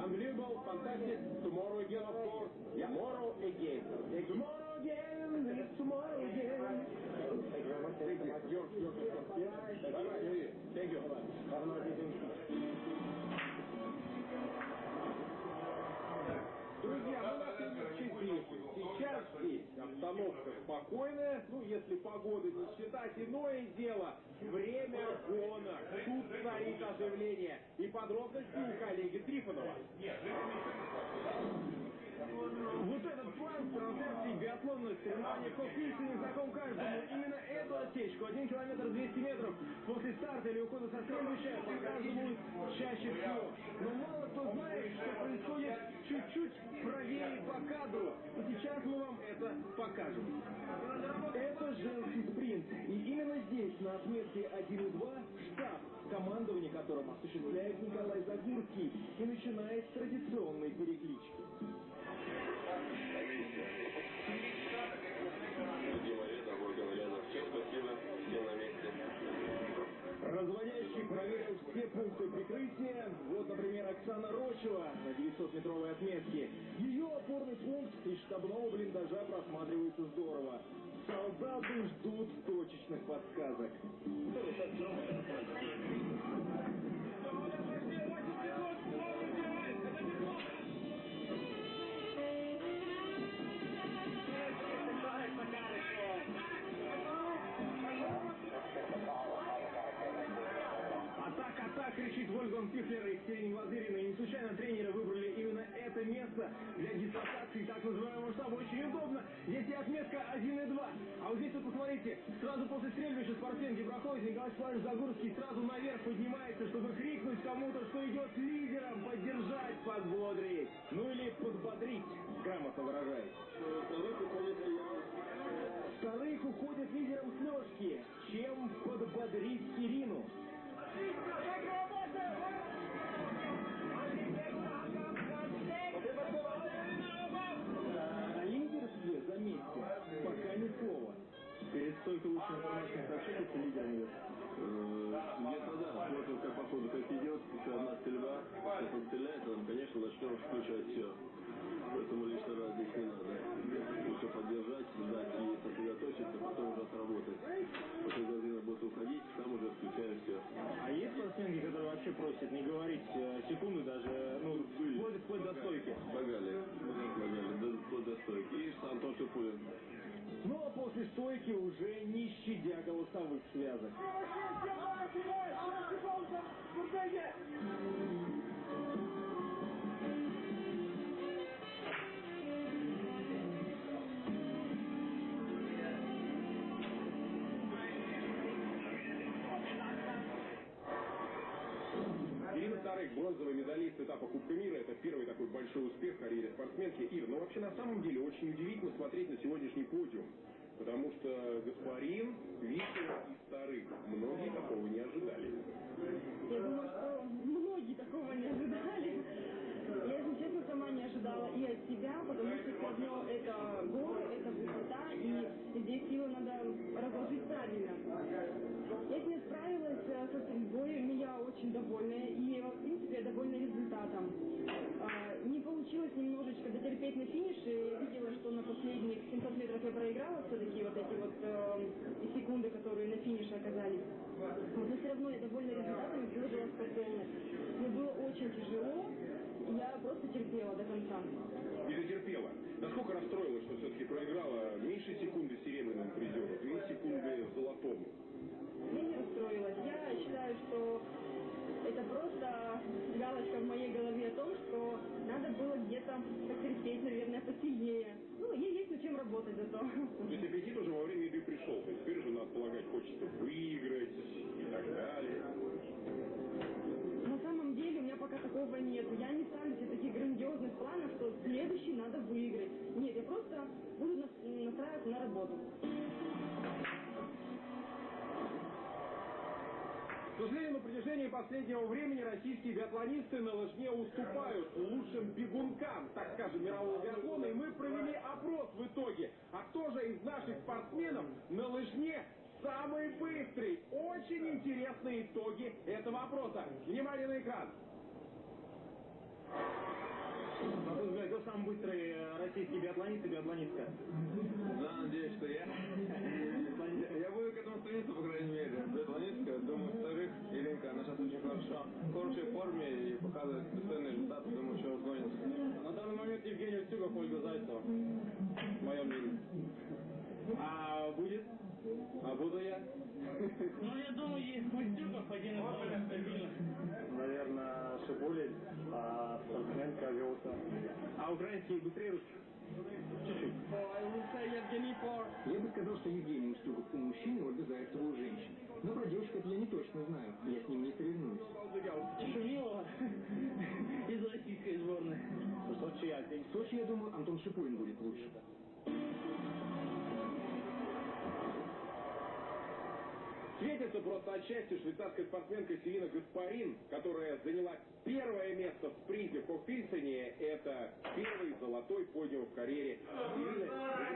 Unbelievable, fantastic. Tomorrow again, of course. Tomorrow again. Tomorrow Друзья, мы на следующей Сейчас здесь обстановка спокойная, ну, если погода не считать. Иное дело, время гонок. Тут царит оживление. И подробности у коллеги Трифонова. Вот этот план трансляции биатлонных соревнований в Кокильце знаком каждому. Именно эту отсечку, 1 километр 200 метров, после старта или ухода со стрельбища показывают чаще всего. Но мало кто знает, что происходит чуть-чуть правее по кадру. И сейчас мы вам это покажем. Это женский спринт. И именно здесь, на отметке 1 и 2, штаб, командование которым осуществляет Николай Загурский и начинает с традиционной переклички. Разводящий проверил все пункты прикрытия. Вот, например, Оксана Рочева на 900-метровой отметке. Ее опорный пункт из штабного блиндажа просматривается здорово. Солдаты ждут точечных подсказок. Кричит Вольган Пифлер и Ксения Владырина. И не случайно тренеры выбрали именно это место для дислокации так называемого штаба. Очень удобно. Здесь и отметка 1 и 2. А вот здесь вот посмотрите, сразу после стрельбища спортсменки проходит Николай Николаевич Загурский сразу наверх поднимается, чтобы крикнуть кому-то, что идет лидером, поддержать, подбодрить. Ну или подбодрить, грамотно выражаясь. Вторых уходит лидером с лёжки, чем подбодрить Ирину. Пока ни слова. Перед стойкой лучше информации сообщите, что лидером идет. Где-то да, смотрим, как по ходу как идет, если одна стрельба, как он стреляет, там, конечно, начнем включать все. Поэтому лишний раз здесь не надо. Лучше поддержать, ждать и сосредоточиться, потом просит не говорить э, секунды даже, ну, вплоть, вплоть до стойки. Погали. Погали. До, вплоть до стойки. И Антон Шипулин. Но после стойки уже не щадя голосовых связок. Кубка мира. Это первый такой большой успех в карьере спортсменки. Ир, ну вообще на самом деле очень удивительно смотреть на сегодняшний подиум. Потому что Гаспарин, Вишня и Старых. Многие такого не ожидали. Я думаю, что многие такого не ожидали. Я, если честно, сама не ожидала и от себя, потому что все это горы, это высота, и здесь силы надо разложить правильно. Я с ней справилась э, со стрельбой, но я очень довольна, и, в принципе, я довольна результатом. А, Не получилось немножечко дотерпеть на финише, я видела, что на последних 700 метров я проиграла все-таки вот эти вот э, секунды, которые на финише оказались. Вот, но все равно я довольна результатом и выложилась по полной. Мне было очень тяжело, и я просто терпела до конца. И дотерпела. Насколько расстроилась, что все-таки проиграла меньше секунды серебряному призеру, две секунды золотому? Я не расстроилась. Я считаю, что это просто галочка в моей голове о том, что надо было где-то потерпеть, наверное, посильнее. Ну, ей есть над чем работать зато. То есть аппетит уже во время еды пришел. То есть теперь уже, надо полагать, хочется выиграть и так далее. На самом деле у меня пока такого нет. Я не ставлю себе таких грандиозных планов, что следующий надо выиграть. Нет, я просто буду нас- настраиваться на работу. К сожалению, на протяжении последнего времени российские биатлонисты на лыжне уступают лучшим бегункам, так скажем, мирового биатлона. И мы провели опрос в итоге. А кто же из наших спортсменов на лыжне самый быстрый? Очень интересные итоги этого опроса. Внимание на экран. На взгляд, кто самый быстрый э, российский биатлонист и биатлонистка? Да, надеюсь, что я. Я буду к этому стремиться, по крайней мере. Хорошей форме и показывает достойные результаты, думаю, что разгонится. На данный момент Евгений Устюгов, Ольга Зайцева. Мое мнение. А будет? А буду я? Ну, я думаю, есть Устюгов один из самых стабильных. Наверное, Шипулин, а спортсменка Веуса. А украинский быстрее русских? Чуть-чуть. Я бы сказал, что Евгений Устюгов у мужчин, и Ольга Зайцева у женщин. Но про девушек это я не точно знаю. Я с ним не соревнуюсь. Шумилова из российской сборной. В Сочи, я думаю, Антон Шипулин будет лучше. Светится просто от счастья швейцарская спортсменка Селина Гаспарин, которая заняла первое место в спринте в Хокпильсоне. Это первый золотой подиум в карьере. Вы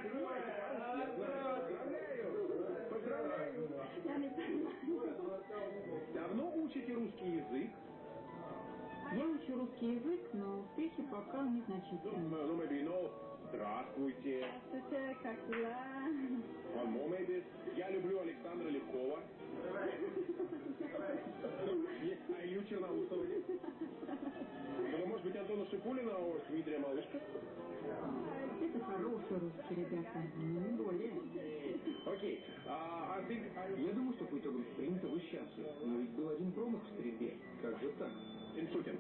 понимаете. Поздравляю! Поздравляю! Не понимаю. Давно учите русский язык? Я учу русский язык, но успехи пока Ну, Здравствуйте. Здравствуйте, как дела? One more maybe. Я люблю Александра Легкова. Есть а Илью Черноусова? Ну, может быть, Антона Шипулина, а вот Дмитрия Малышка? Это хорошие русские ребята, не более. Окей. А, а ты... Я думаю, что по итогам спринта вы счастливы. Но ведь был один промах в стрельбе. Как же так? Иншутин.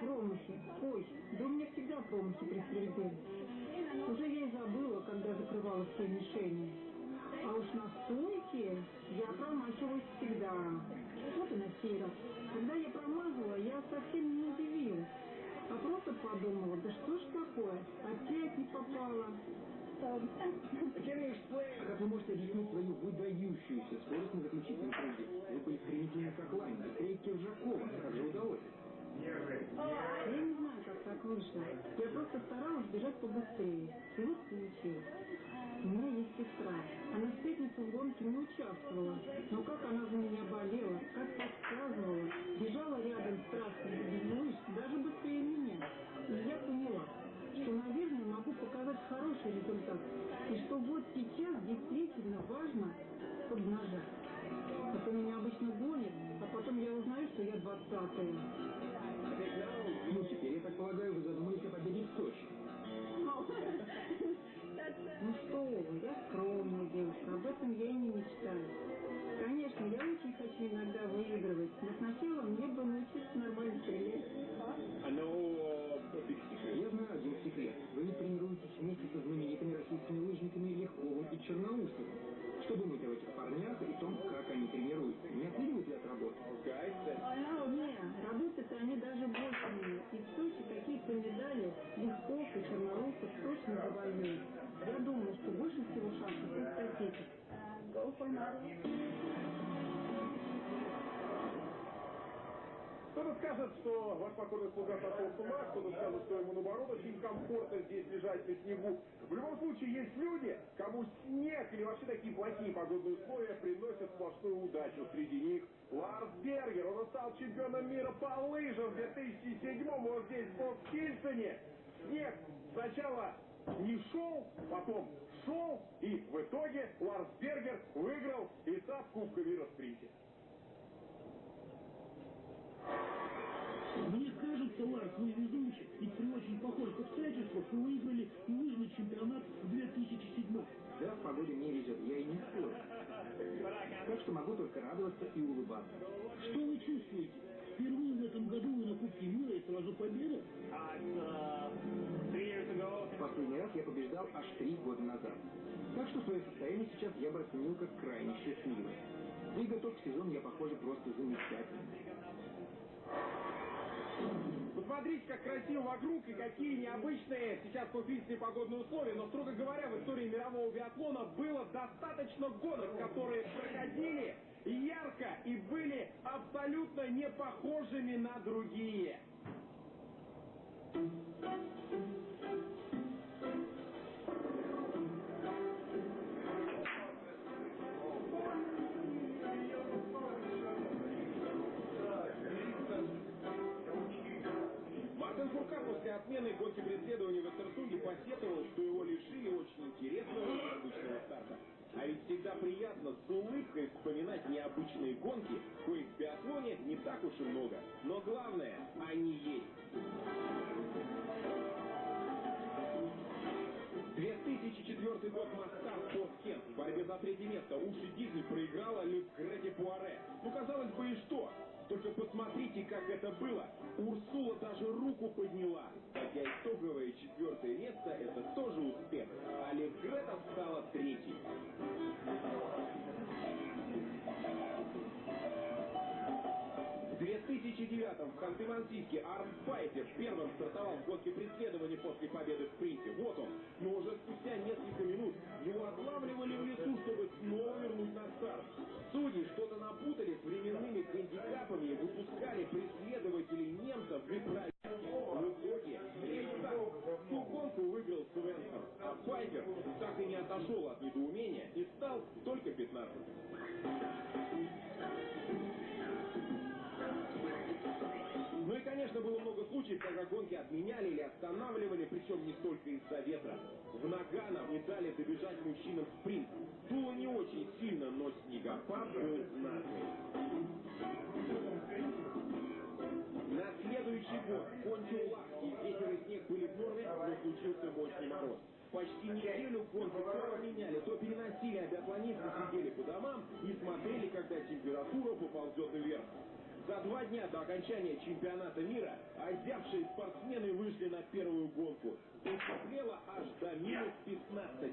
Промахи. Ой, да у меня всегда промахи при стрельбе. Уже я и забыла, когда закрывала все мишени. А уж на стойке я промахиваюсь всегда. Вот и на сей. Когда я промазала, я совсем не удивилась. А просто подумала, да что ж такое, опять не попала. Как вы можете объяснить свою выдающуюся скорость на заключительном круге? Вы были стремительны как лань, быстрее Киржакова. Как же удалось? Я не знаю, как так вышло. Я просто старалась бежать побыстрее. И вот получилось. У меня есть сестра. Она в пятницу в гонке не участвовала. Но как она за меня болела, как подсказывала, бежала рядом страстно, ну, даже быстрее меня. И я поняла, что, наверное, могу показать хороший результат. И что вот сейчас действительно важно поднажать. А то меня обычно гонят, а потом я узнаю, что я 30-е. Полагаю, вы задумались о победе в Сочи. Ну что вы, я скромная девушка, об этом я и не мечтаю. Конечно, я очень хочу иногда выигрывать, но сначала мне бы научиться нормально стрелять. Я знаю один секрет. Вы тренируетесь вместе со знаменитыми российскими лыжниками Легковым и Черноусовым. Что думаете об этих парнях и том, как они тренируются? Не оценивают ли от работы? Не, работают они даже больше медали Легков и Черноусов точно завоюют. Я думаю, что больше всего шансов у статистов. Кто-то скажет, что ваш покорный слуга сошел с ума, кто-то скажет, что ему наоборот очень комфортно здесь лежать на снегу. В любом случае, есть люди, кому снег или вообще такие плохие погодные условия приносят сплошную удачу. Среди них Ларс Бергер. Он стал чемпионом мира по лыжам в 2007 вот здесь, в Фоксхильсоне. Снег сначала не шел, потом шел, и в итоге Ларс Бергер выиграл этап Кубка мира в спринте. Мне кажется, Ларс, вы везунчик, ведь при очень похожих обстоятельствах вы выиграли и лыжный чемпионат в 2007 Да, в погоде мне везет, я и не спорю. Так что могу только радоваться и улыбаться. Что вы чувствуете? Впервые в этом году вы на Кубке мира и сразу победа? Последний раз я побеждал аж три года назад. Так что свое состояние сейчас я бы оценил как крайне счастливое. И готов к сезону я, похоже, просто замечательно. Посмотрите, как красиво вокруг и какие необычные сейчас купительные погодные условия. Но, строго говоря, в истории мирового биатлона было достаточно гонок, которые проходили ярко и были абсолютно не похожими на другие. Мартин после отмены гонки преследования в Эстерсунде посетовал, что его лишили очень интересного и необычного старта. А ведь всегда приятно с улыбкой вспоминать необычные гонки, коих в биатлоне не так уж и много. Но главное, они есть. 2004 год моста Спорткент. В борьбе за третье место Уши Дизель проиграла Люк Грети Пуаре. Ну, казалось бы, и что? Только посмотрите, как это было. Урсула даже руку подняла. Хотя итоговое четвертое место – это тоже успех. А Люк Грета стала третьей. В 2009 в Ханты-Мансийске Арм Пайпер первым стартовал в гонке преследования после победы в спринте. Вот он. Но уже спустя несколько минут его отлавливали в лесу, чтобы снова вернуть на старт. Судьи что-то напутали с временными гандикапами и выпускали преследователей немцев неправильно. В итоге всю гонку выиграл Свенсон, а Пайпер так и не отошел от недоумения и стал только 15 Ну и, конечно, было много случаев, когда гонки отменяли или останавливали, причем не только из-за ветра. В Нагано не дали добежать мужчинам спринт. Дуло не очень сильно, но снегопад был знатный. На следующий год кончил Лахский. Ветер и снег были норме, но случился мощный мороз. Почти неделю гонки то меняли, то переносили, а биатлонисты сидели по домам и смотрели, когда температура поползет вверх. За два дня до окончания чемпионата мира озябшие спортсмены вышли на первую гонку. Потеплело аж до минус 15.